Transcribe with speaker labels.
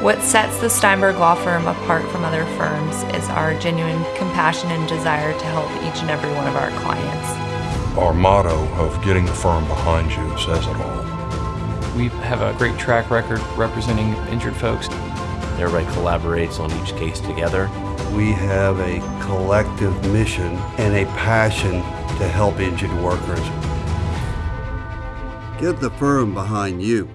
Speaker 1: What sets the Steinberg Law Firm apart from other firms is our genuine compassion and desire to help each and every one of our clients.
Speaker 2: Our motto of getting the firm behind you says it all.
Speaker 3: We have a great track record representing injured folks.
Speaker 4: Everybody collaborates on each case together.
Speaker 5: We have a collective mission and a passion to help injured workers.
Speaker 6: Get the firm behind you.